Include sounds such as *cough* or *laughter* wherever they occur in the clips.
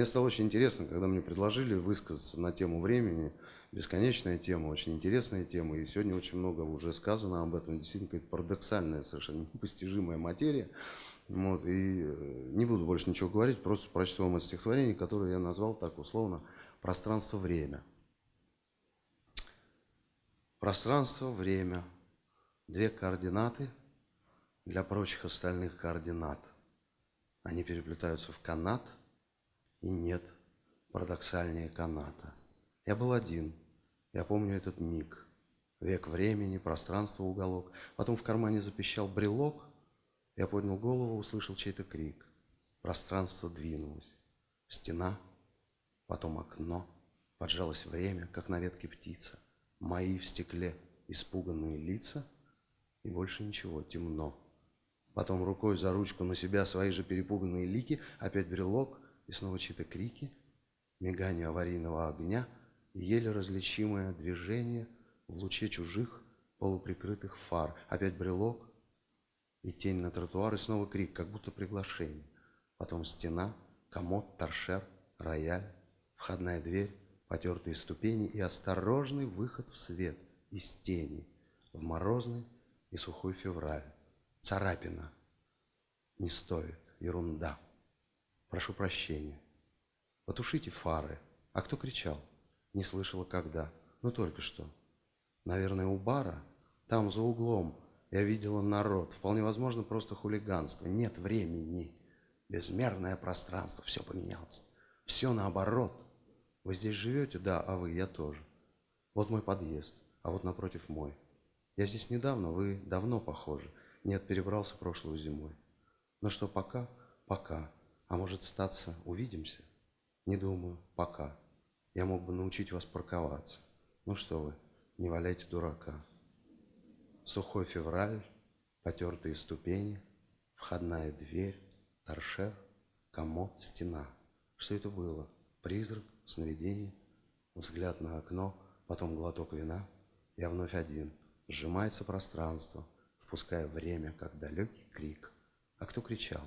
Мне стало очень интересно, когда мне предложили высказаться на тему времени. Бесконечная тема, очень интересная тема. И сегодня очень много уже сказано об этом. Действительно, какая-то парадоксальная, совершенно *laughs* непостижимая материя. Вот, и э, не буду больше ничего говорить, просто прочту вам это стихотворение, которое я назвал так условно «Пространство-время». Пространство-время. Две координаты для прочих остальных координат. Они переплетаются в канат – и нет парадоксальнее каната. Я был один, я помню этот миг, век времени, пространство, уголок. Потом в кармане запищал брелок, я поднял голову, услышал чей-то крик. Пространство двинулось, стена, потом окно, поджалось время, как на ветке птица. Мои в стекле испуганные лица, и больше ничего, темно. Потом рукой за ручку на себя свои же перепуганные лики, опять брелок, и снова чьи-то крики, мигание аварийного огня и еле различимое движение в луче чужих полуприкрытых фар. Опять брелок и тень на тротуар, и снова крик, как будто приглашение. Потом стена, комод, торшер, рояль, входная дверь, потертые ступени и осторожный выход в свет из тени в морозный и сухой февраль. Царапина. Не стоит. Ерунда. Прошу прощения. Потушите фары. А кто кричал? Не слышала когда. Ну только что. Наверное, у бара? Там за углом. Я видела народ. Вполне возможно, просто хулиганство. Нет времени. Безмерное пространство. Все поменялось. Все наоборот. Вы здесь живете? Да, а вы? Я тоже. Вот мой подъезд, а вот напротив мой. Я здесь недавно, вы давно похожи. Нет, перебрался прошлую зимой. Но что, пока? Пока. А может статься, увидимся? Не думаю, пока. Я мог бы научить вас парковаться. Ну что вы, не валяйте дурака. Сухой февраль, потертые ступени, входная дверь, торшер, комод, стена. Что это было? Призрак, сновидение, взгляд на окно, потом глоток вина. Я вновь один. Сжимается пространство, впуская время, как далекий крик. А кто кричал?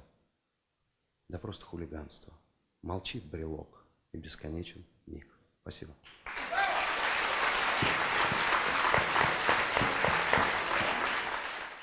Да просто хулиганство. Молчит брелок и бесконечен миг. Спасибо.